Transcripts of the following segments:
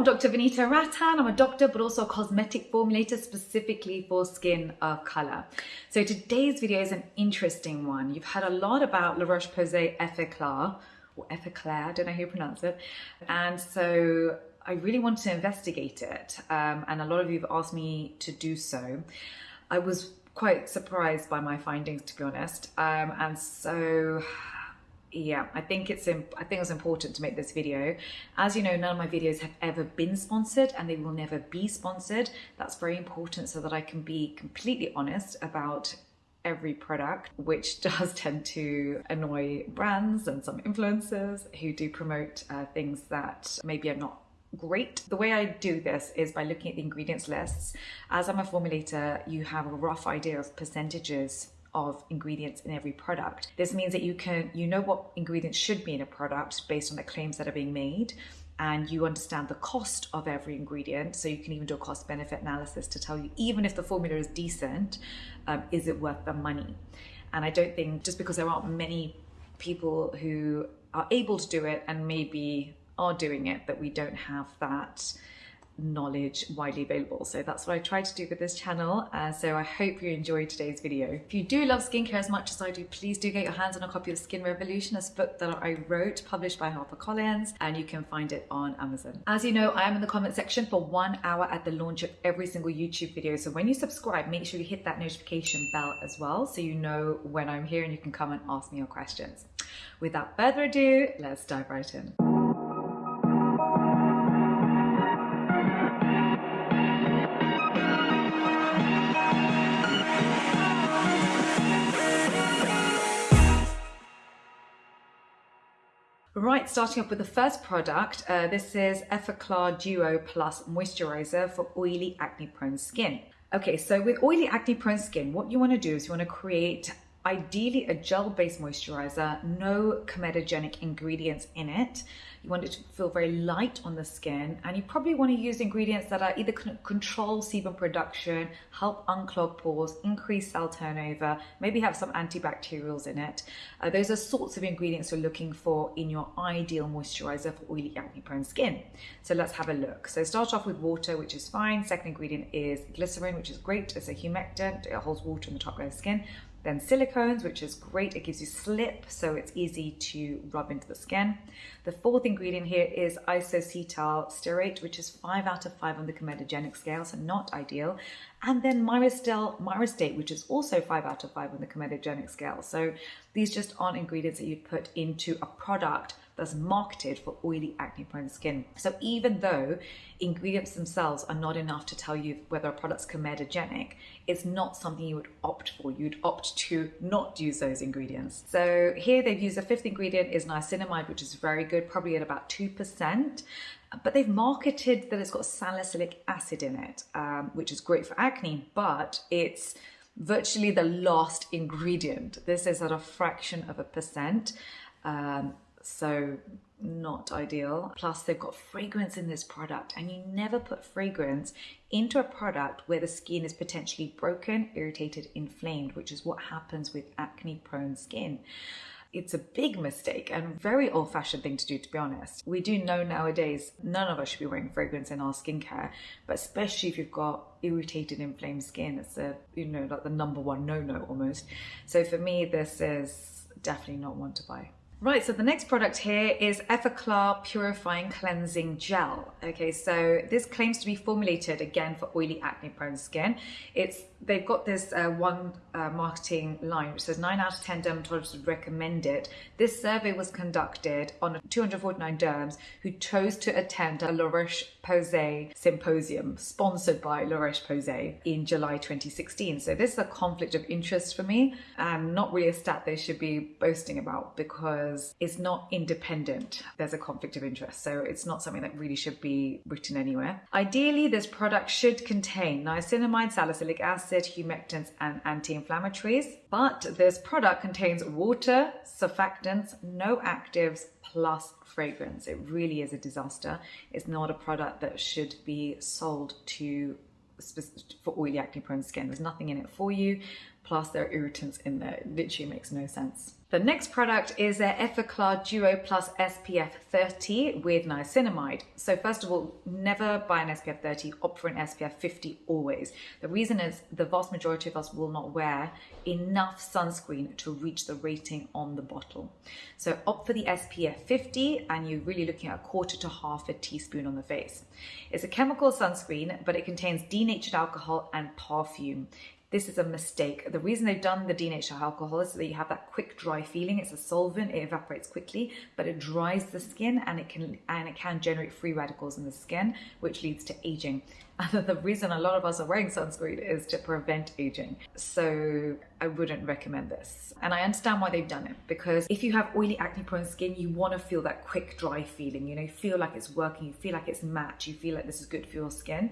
I'm Dr. Vanita Rattan. I'm a doctor, but also a cosmetic formulator specifically for skin of color. So today's video is an interesting one. You've heard a lot about La Roche-Posay Effaclar, or Effaclar, I don't know how you pronounce it. And so I really wanted to investigate it. Um, and a lot of you have asked me to do so. I was quite surprised by my findings, to be honest. Um, and so yeah i think it's i think it's important to make this video as you know none of my videos have ever been sponsored and they will never be sponsored that's very important so that i can be completely honest about every product which does tend to annoy brands and some influencers who do promote uh, things that maybe are not great. The way I do this is by looking at the ingredients lists. As I'm a formulator, you have a rough idea of percentages of ingredients in every product. This means that you can you know what ingredients should be in a product based on the claims that are being made and you understand the cost of every ingredient so you can even do a cost benefit analysis to tell you even if the formula is decent um, is it worth the money and i don't think just because there aren't many people who are able to do it and maybe are doing it that we don't have that knowledge widely available. So that's what I try to do with this channel. Uh, so I hope you enjoyed today's video. If you do love skincare as much as I do, please do get your hands on a copy of Skin Revolution, a book that I wrote, published by HarperCollins, and you can find it on Amazon. As you know, I am in the comment section for one hour at the launch of every single YouTube video. So when you subscribe, make sure you hit that notification bell as well so you know when I'm here and you can come and ask me your questions. Without further ado, let's dive right in. Right, starting off with the first product, uh, this is Effaclar Duo Plus Moisturizer for oily acne prone skin. Okay, so with oily acne prone skin, what you wanna do is you wanna create ideally a gel-based moisturizer, no comedogenic ingredients in it. You want it to feel very light on the skin and you probably want to use ingredients that are either control sebum production, help unclog pores, increase cell turnover, maybe have some antibacterials in it. Uh, those are sorts of ingredients you're looking for in your ideal moisturizer for oily acne prone skin. So let's have a look. So start off with water, which is fine. Second ingredient is glycerin, which is great. It's a humectant, it holds water in the top layer of skin. Then silicones, which is great. It gives you slip, so it's easy to rub into the skin. The fourth ingredient here is isocetyl stearate, which is five out of five on the comedogenic scale, so not ideal. And then myristyl myristate, which is also five out of five on the comedogenic scale. So these just aren't ingredients that you'd put into a product that's marketed for oily acne prone skin. So even though ingredients themselves are not enough to tell you whether a product's comedogenic, it's not something you would opt for. You'd opt to not use those ingredients. So here they've used a fifth ingredient is niacinamide, which is very good, probably at about 2% but they've marketed that it's got salicylic acid in it, um, which is great for acne, but it's virtually the last ingredient. This is at a fraction of a percent. Um, so not ideal. Plus they've got fragrance in this product and you never put fragrance into a product where the skin is potentially broken, irritated, inflamed, which is what happens with acne prone skin. It's a big mistake and very old fashioned thing to do, to be honest. We do know nowadays none of us should be wearing fragrance in our skincare, but especially if you've got irritated, inflamed skin, it's a, you know, like the number one no no almost. So for me, this is definitely not one to buy. Right, so the next product here is Effaclar Purifying Cleansing Gel. Okay, so this claims to be formulated again for oily acne prone skin. It's They've got this uh, one uh, marketing line which says 9 out of 10 dermatologists would recommend it. This survey was conducted on 249 derms who chose to attend a La Roche-Posay symposium sponsored by La Roche-Posay in July 2016. So this is a conflict of interest for me and not really a stat they should be boasting about because because it's not independent. There's a conflict of interest, so it's not something that really should be written anywhere. Ideally, this product should contain niacinamide, salicylic acid, humectants, and anti-inflammatories, but this product contains water, surfactants, no actives, plus fragrance. It really is a disaster. It's not a product that should be sold to for oily acne prone skin. There's nothing in it for you. Plus there are irritants in there. It literally makes no sense. The next product is their Effaclar Duo Plus SPF 30 with niacinamide. So first of all, never buy an SPF 30, opt for an SPF 50 always. The reason is the vast majority of us will not wear enough sunscreen to reach the rating on the bottle. So opt for the SPF 50 and you're really looking at a quarter to half a teaspoon on the face. It's a chemical sunscreen, but it contains denatured alcohol and perfume. This is a mistake. The reason they've done the denatured alcohol is so that you have that quick dry feeling. It's a solvent, it evaporates quickly, but it dries the skin and it can and it can generate free radicals in the skin, which leads to aging. And the reason a lot of us are wearing sunscreen is to prevent aging. So I wouldn't recommend this. And I understand why they've done it because if you have oily acne prone skin, you want to feel that quick dry feeling, you know, feel like it's working, you feel like it's match, you feel like this is good for your skin,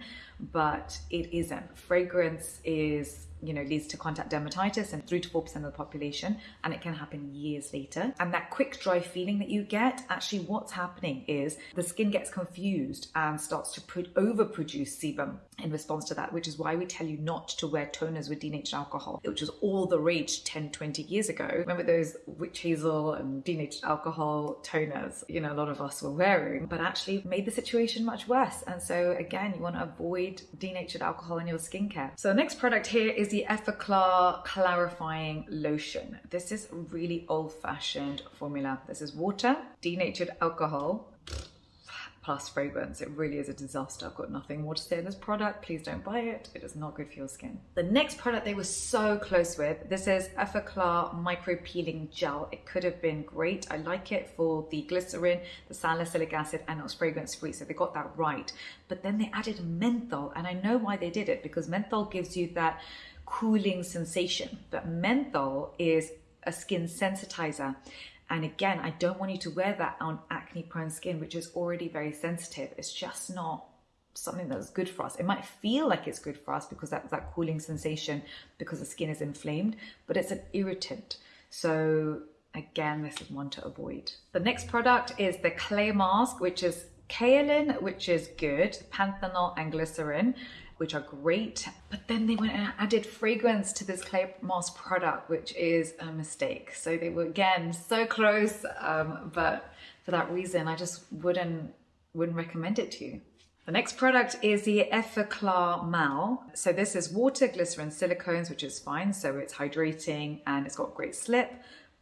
but it isn't. Fragrance is you know, leads to contact dermatitis in 3 to 4% of the population, and it can happen years later. And that quick dry feeling that you get, actually, what's happening is the skin gets confused and starts to overproduce sebum in response to that, which is why we tell you not to wear toners with denatured alcohol, which was all the rage 10, 20 years ago. Remember those witch hazel and denatured alcohol toners, you know, a lot of us were wearing, but actually made the situation much worse. And so, again, you want to avoid denatured alcohol in your skincare. So, the next product here is the Effaclar Clarifying Lotion. This is really old fashioned formula. This is water, denatured alcohol, plus fragrance. It really is a disaster. I've got nothing more to say on this product. Please don't buy it. It is not good for your skin. The next product they were so close with, this is Effaclar Micro Peeling Gel. It could have been great. I like it for the glycerin, the salicylic acid, and it's fragrance free. So they got that right. But then they added menthol. And I know why they did it because menthol gives you that cooling sensation. But menthol is a skin sensitizer. And again, I don't want you to wear that on acne prone skin, which is already very sensitive. It's just not something that's good for us. It might feel like it's good for us because that's that cooling sensation because the skin is inflamed, but it's an irritant. So again, this is one to avoid. The next product is the clay mask, which is kaolin, which is good, panthenol and glycerin which are great. But then they went and added fragrance to this clay mask product, which is a mistake. So they were again so close, um, but for that reason, I just wouldn't wouldn't recommend it to you. The next product is the Effaclar Mat. So this is water, glycerin, silicones, which is fine. So it's hydrating and it's got great slip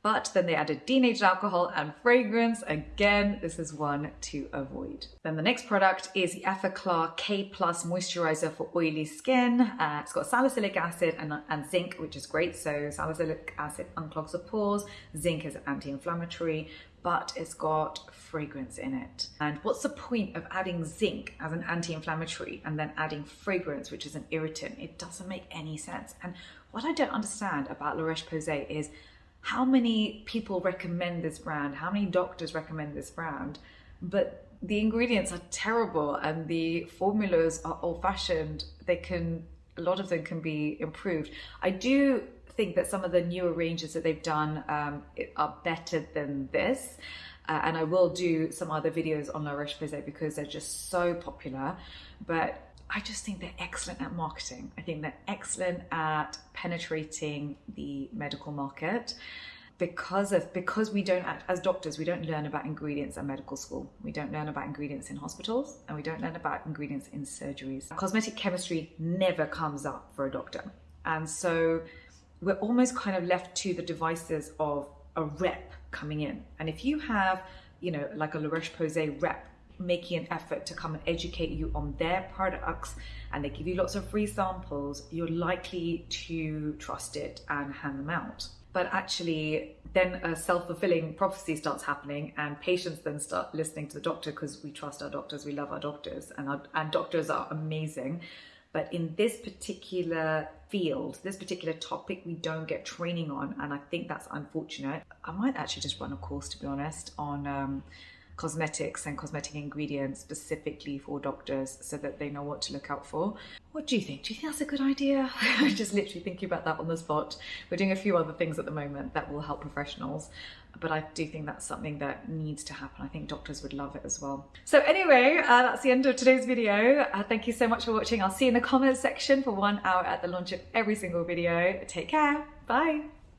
but then they added denatured alcohol and fragrance. Again, this is one to avoid. Then the next product is the Effaclar K Plus Moisturizer for oily skin. Uh, it's got salicylic acid and, and zinc, which is great. So salicylic acid unclogs the pores, zinc is anti-inflammatory, but it's got fragrance in it. And what's the point of adding zinc as an anti-inflammatory and then adding fragrance, which is an irritant? It doesn't make any sense. And what I don't understand about La Roche-Posay is how many people recommend this brand? How many doctors recommend this brand? But the ingredients are terrible and the formulas are old fashioned. They can, a lot of them can be improved. I do think that some of the newer ranges that they've done um, are better than this. Uh, and I will do some other videos on La Roche-Posay because they're just so popular. But I just think they're excellent at marketing. I think they're excellent at penetrating the medical market. Because of because we don't as doctors we don't learn about ingredients at medical school. We don't learn about ingredients in hospitals and we don't learn about ingredients in surgeries. Cosmetic chemistry never comes up for a doctor. And so we're almost kind of left to the devices of a rep coming in. And if you have you know like a La Roche-Posay rep making an effort to come and educate you on their products and they give you lots of free samples, you're likely to trust it and hand them out. But actually, then a self fulfilling prophecy starts happening, and patients then start listening to the doctor because we trust our doctors, we love our doctors, and, our, and doctors are amazing. But in this particular field, this particular topic, we don't get training on, and I think that's unfortunate. I might actually just run a course, to be honest, on. Um, cosmetics and cosmetic ingredients specifically for doctors so that they know what to look out for. What do you think? Do you think that's a good idea? I'm just literally thinking about that on the spot. We're doing a few other things at the moment that will help professionals, but I do think that's something that needs to happen. I think doctors would love it as well. So anyway, uh, that's the end of today's video. Uh, thank you so much for watching. I'll see you in the comments section for one hour at the launch of every single video. Take care. Bye.